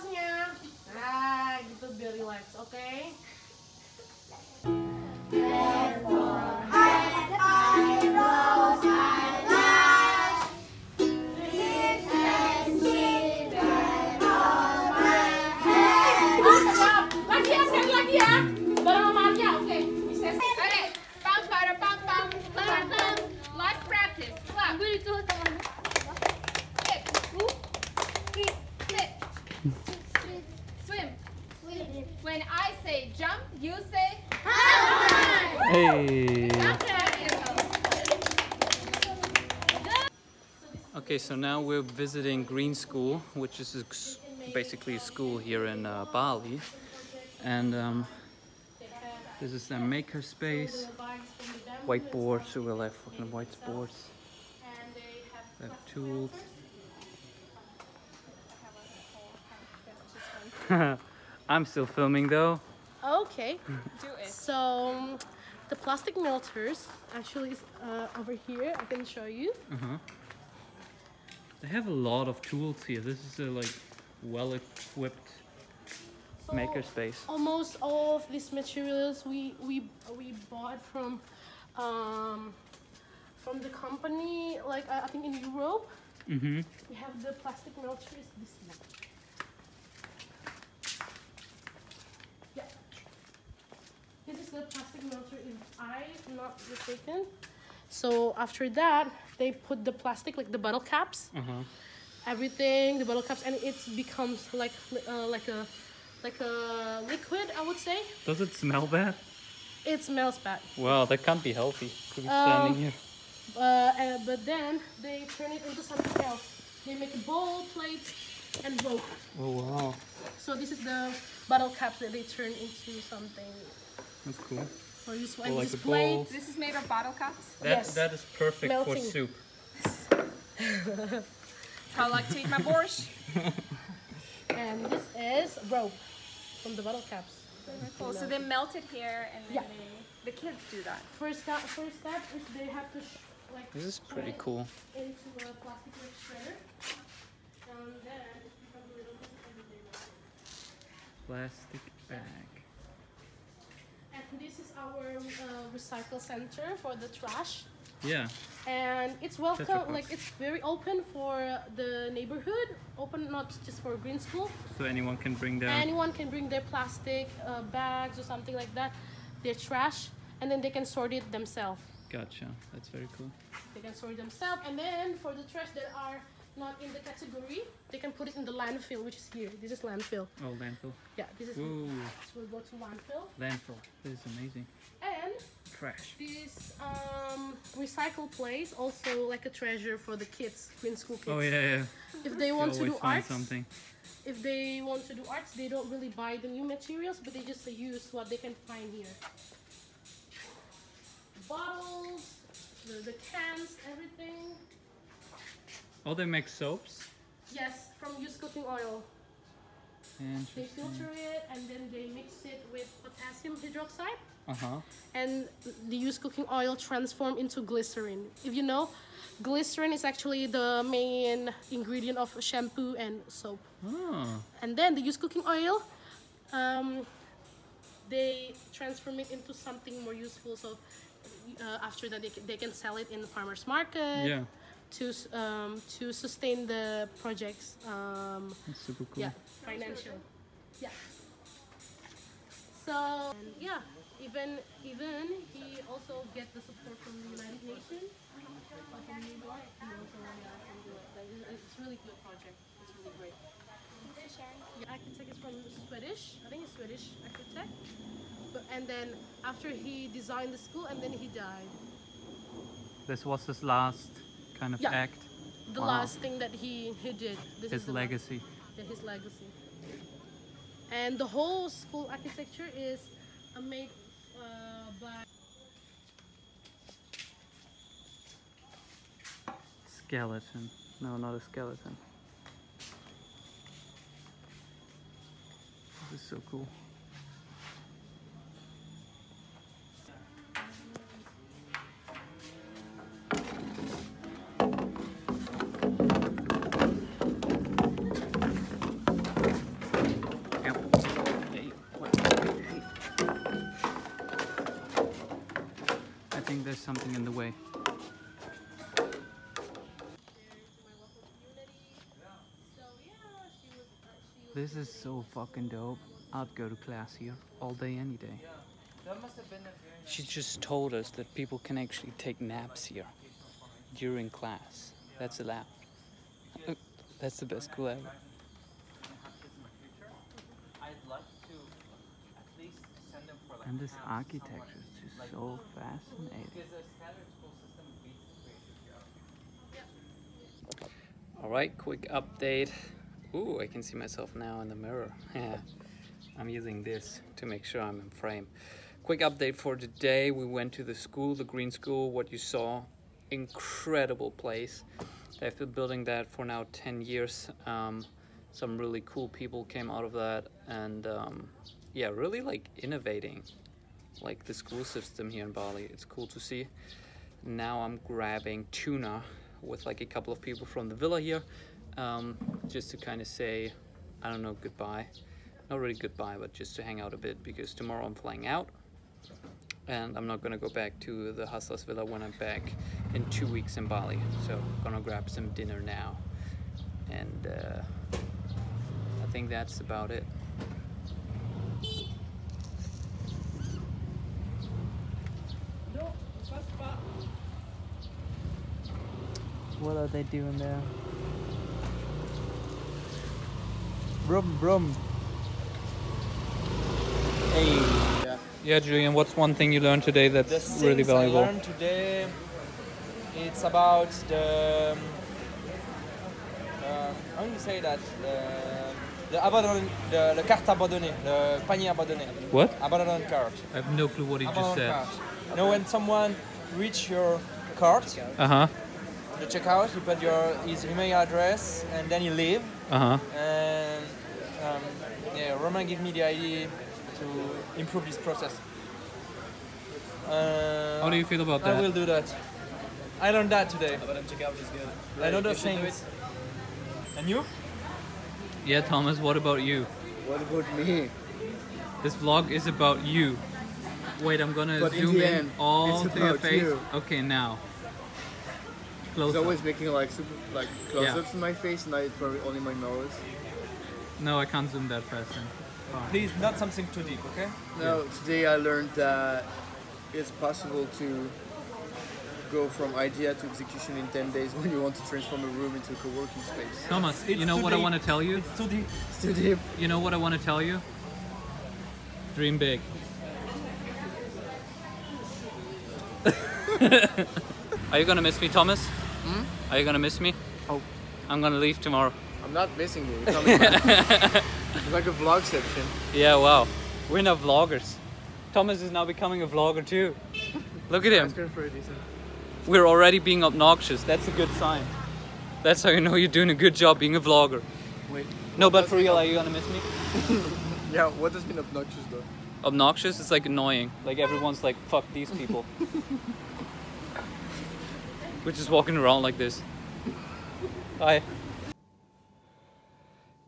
kelasnya. Nah, gitu biar relax, oke? Siap. When I say jump, you say. high Hey. Okay. Okay, so now we're visiting Green School, which is basically a school here in uh, Bali. And um, this is their maker space. Whiteboard, so we'll have fucking whiteboards. And they They have tools. I'm still filming though. Okay, Do it. so the plastic melters actually is uh, over here. I can show you. Uh-huh. They have a lot of tools here. This is a like well-equipped So maker space. Almost all of these materials we we we bought from um, from the company. Like I I think in Europe, Mm-hmm. we have the plastic melters. This one. Yeah. This is the plastic melter, if I'm not mistaken. So after that, they put the plastic, like the bottle caps, Uh-huh. everything, the bottle caps, and it becomes like uh, like a like a liquid, I would say. Does it smell bad? It smells bad. Wow, that can't be healthy to be Um, standing here. Uh, uh, but then they turn it into something else. They make a bowl, plate, and rope. Oh wow, So this is the bottle caps that they turn into something that's cool. for useful. Or And like this a bowl. This is made of bottle caps. That Yes. that is perfect Melting. for soup. How I like to eat my borscht. and this is rope from the bottle caps. Very Cool. So they melt it here, and then Yeah. they, the kids do that. First step, first step is they have to sh- like This is pretty cool. into a plastic shredder, and then it becomes a little bit everything. Plastic bag. This is our uh, recycle center for the trash. Yeah. and it's welcome like it's very open for the neighborhood open not just for green school So anyone can bring their. anyone can bring their plastic uh, bags or something like that their trash and then they can sort it themselves Gotcha. That's very cool. they can sort it themselves and then for the trash that are not in the category they can put it in the landfill which is here this is landfill Oh, landfill. yeah this is Ooh, this will go to landfill landfill. This is amazing. and Trash. this um, recycle place also like a treasure for the kids green school kids Oh yeah, yeah. if they want to do arts something. if they want to do arts they don't really buy the new materials but they just use what they can find here bottles the, the cans everything Oh, they make soaps. yes from used cooking oil they filter it and then they mix it with potassium hydroxide Uh huh. and the used cooking oil transform into glycerin if you know glycerin is actually the main ingredient of shampoo and soap Oh. and then the used cooking oil um, they transform it into something more useful so uh, after that they, they can sell it in the farmers market Yeah. To um, to sustain the projects um, That's super cool. yeah financial yeah so yeah even even he also get the support from the united nations from new york he also yeah, can do it. Like, it's- really good project it's really great the architect is from Swedish. I think it's Swedish architect. But and then after he designed the school and then he died. This was his last kind of Yeah. act. The Wow. last thing that he, he did. This His is legacy. yeah, his legacy. And the whole school architecture is made uh, by Skeleton. No, not a skeleton. This is so cool. Something in the way. This is so fucking dope. I'd go to class here all day, any day. She just told us that people can actually take naps here during class. That's allowed. That's the best school ever. And this architecture so fascinating. All right, quick update. Ooh, I can see myself now in the mirror. Yeah, I'm using this to make sure I'm in frame. Quick update for today. We went to the school, the Green School. What you saw, incredible place. They've been building that for now 10 years. Um, some really cool people came out of that, and um, yeah, really like innovating, like the school system here in Bali. It's cool to see. Now I'm grabbing tuna with like a couple of people from the villa here um, just to kind of say, I don't know, goodbye. Not really goodbye, but just to hang out a bit because tomorrow I'm flying out and I'm not gonna go back to the Hustlers Villa when I'm back in two weeks in Bali. So I'm gonna grab some dinner now. And uh, I think that's about it. What are they doing there? Brum brum. Hey. Yeah. Yeah, Julian, what's one thing you learned today The that's really valuable? I learned today, it's about the. Uh, how do you say that? The, the abandon, the, the carte abandonnée, the panier abandonné. What? Abandoned cart. I have no clue what he just said. cart. You know when someone reach your cart, Uh huh. The checkout, you put your his email address and then you leave. Uh huh. And um, yeah, Roman gave me the idea to improve this process. Uh, How do you feel about that? I will do that. I learned that today. But I'm checkout is good. I know You those should do things. And you? Yeah, Thomas, what about you? What about me? This vlog is about you. Wait, I'm gonna But in zoom the in all to your face. you. Okay, now. Close He's always making like super like close-ups in my face, and I probably only my nose. No, I can't zoom that fast. Then. Please, not something too deep, okay? No, today I learned that it's possible to go from idea to execution in 10 days when you want to transform a room into a co-working space. Thomas, It's you know too what I want to tell you? It's too deep. It's too deep. You know what I want to tell you? Dream big. Are you gonna miss me, Thomas? Are you gonna miss me? Oh. I'm gonna leave tomorrow. I'm not missing you. It's like a vlog section. Yeah, wow. We're now vloggers. Thomas is now becoming a vlogger too. Look at him. That's good for a decent. We're already being obnoxious. That's a good sign. That's how you know you're doing a good job being a vlogger. Wait. No, but for real, are you gonna miss me? Yeah, what does mean obnoxious though? Obnoxious? It's like annoying. Like everyone's like, fuck these people. We're just walking around like this. Hi.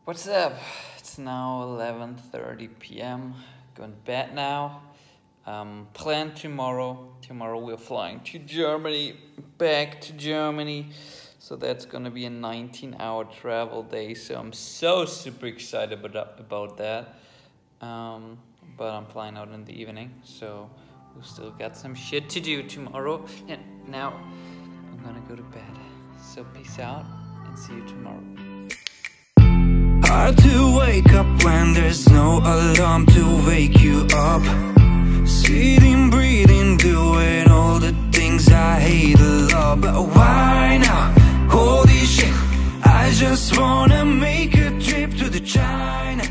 What's up? It's now 11:30 p.m. Going to bed now. Um, plan tomorrow. Tomorrow we're flying to Germany, back to Germany. So that's gonna be a 19-hour travel day. So I'm so super excited about about that. Um, but I'm flying out in the evening, so we've still got some shit to do tomorrow. And now Gonna go to bed. So peace out and see you tomorrow. Hard to wake up when there's no alarm to wake you up. Sitting, breathing, doing all the things I hate a lot. But why now? Holy shit, I just wanna make a trip to the China.